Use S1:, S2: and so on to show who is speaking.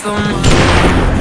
S1: some